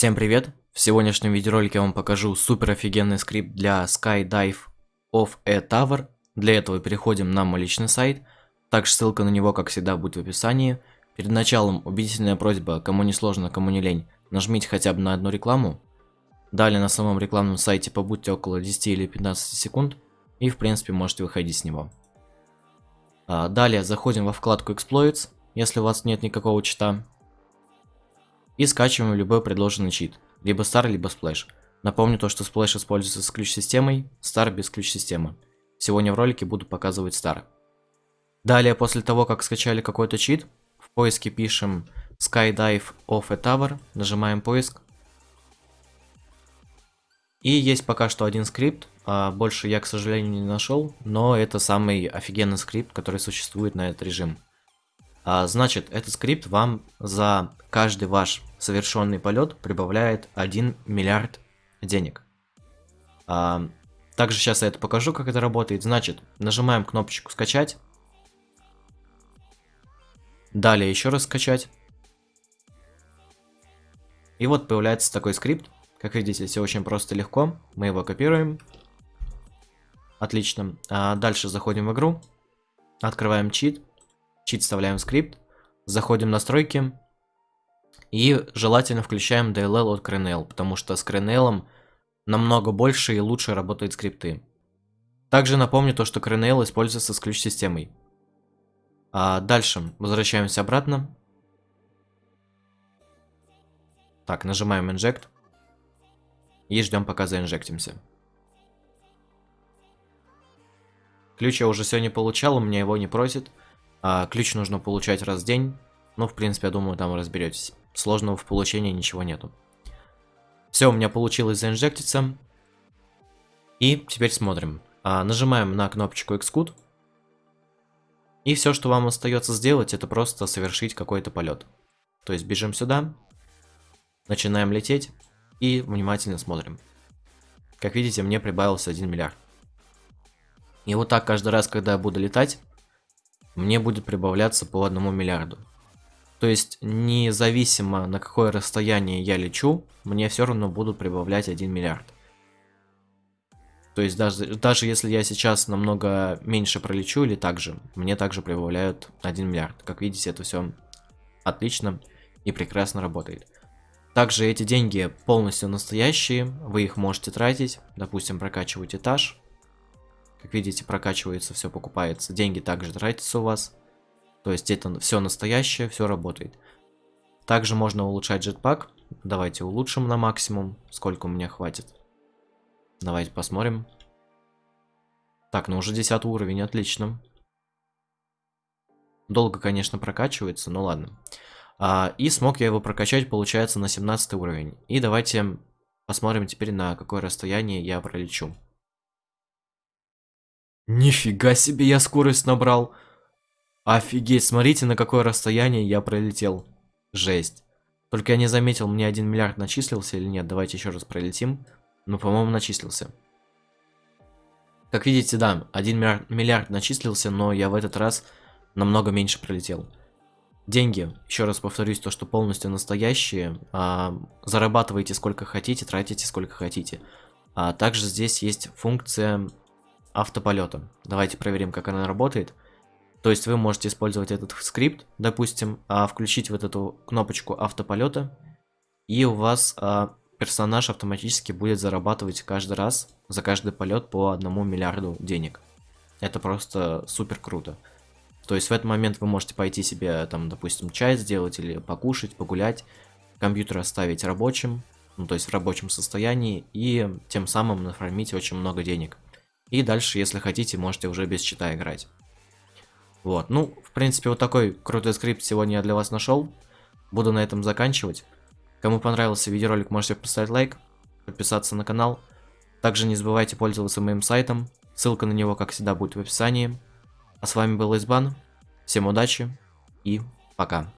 Всем привет! В сегодняшнем видеоролике я вам покажу супер офигенный скрипт для Skydive of a Tower. Для этого переходим на мой личный сайт. Также ссылка на него, как всегда, будет в описании. Перед началом убедительная просьба, кому не сложно, кому не лень, нажмите хотя бы на одну рекламу. Далее на самом рекламном сайте побудьте около 10 или 15 секунд. И в принципе можете выходить с него. А, далее заходим во вкладку Exploits, если у вас нет никакого чита. И скачиваем любой предложенный чит, либо Star, либо Splash. Напомню то, что Splash используется с ключ-системой, Star без ключ-системы. Сегодня в ролике буду показывать Star. Далее, после того, как скачали какой-то чит, в поиске пишем Skydive of a Tower, нажимаем поиск. И есть пока что один скрипт, а больше я, к сожалению, не нашел, но это самый офигенный скрипт, который существует на этот режим. А, значит, этот скрипт вам за каждый ваш совершенный полет прибавляет 1 миллиард денег. А, также сейчас я это покажу, как это работает. Значит, нажимаем кнопочку скачать. Далее еще раз скачать. И вот появляется такой скрипт. Как видите, все очень просто и легко. Мы его копируем. Отлично. А дальше заходим в игру. Открываем чит чит вставляем в скрипт, заходим в настройки и желательно включаем DLL от CRNL, потому что с CRNL намного больше и лучше работают скрипты. Также напомню то, что CRNL используется с ключ-системой. А дальше возвращаемся обратно. Так, нажимаем Inject. И ждем, пока заинжектимся. Ключ я уже сегодня получал, у меня его не просит. А, ключ нужно получать раз в день. Ну, в принципе, я думаю, там разберетесь. Сложного в получении ничего нету. Все, у меня получилось заинжектиться. И теперь смотрим. А, нажимаем на кнопочку Xcode. И все, что вам остается сделать, это просто совершить какой-то полет. То есть бежим сюда, начинаем лететь и внимательно смотрим. Как видите, мне прибавился 1 миллиард. И вот так каждый раз, когда я буду летать, мне будет прибавляться по одному миллиарду. То есть, независимо на какое расстояние я лечу, мне все равно будут прибавлять 1 миллиард. То есть, даже, даже если я сейчас намного меньше пролечу или так же, мне также прибавляют 1 миллиард. Как видите, это все отлично и прекрасно работает. Также эти деньги полностью настоящие, вы их можете тратить, допустим, прокачивать этаж, как видите, прокачивается, все покупается. Деньги также тратятся у вас. То есть это все настоящее, все работает. Также можно улучшать джетпак. Давайте улучшим на максимум. Сколько у меня хватит. Давайте посмотрим. Так, ну уже 10 уровень, отлично. Долго, конечно, прокачивается, но ладно. А, и смог я его прокачать, получается, на 17 уровень. И давайте посмотрим теперь, на какое расстояние я пролечу. Нифига себе я скорость набрал. Офигеть, смотрите, на какое расстояние я пролетел. Жесть. Только я не заметил, мне 1 миллиард начислился или нет. Давайте еще раз пролетим. Ну, по-моему, начислился. Как видите, да, 1 миллиард, миллиард начислился, но я в этот раз намного меньше пролетел. Деньги, еще раз повторюсь, то, что полностью настоящие. А, зарабатывайте сколько хотите, тратите сколько хотите. А также здесь есть функция автополета. Давайте проверим, как она работает. То есть вы можете использовать этот скрипт, допустим, а, включить вот эту кнопочку автополета, и у вас а, персонаж автоматически будет зарабатывать каждый раз за каждый полет по одному миллиарду денег. Это просто супер круто. То есть в этот момент вы можете пойти себе, там, допустим, чай сделать или покушать, погулять, компьютер оставить рабочим, ну, то есть в рабочем состоянии, и тем самым нафармить очень много денег. И дальше, если хотите, можете уже без чита играть. Вот, ну, в принципе, вот такой крутой скрипт сегодня я для вас нашел. Буду на этом заканчивать. Кому понравился видеоролик, можете поставить лайк, подписаться на канал. Также не забывайте пользоваться моим сайтом. Ссылка на него, как всегда, будет в описании. А с вами был Избан. Всем удачи и пока.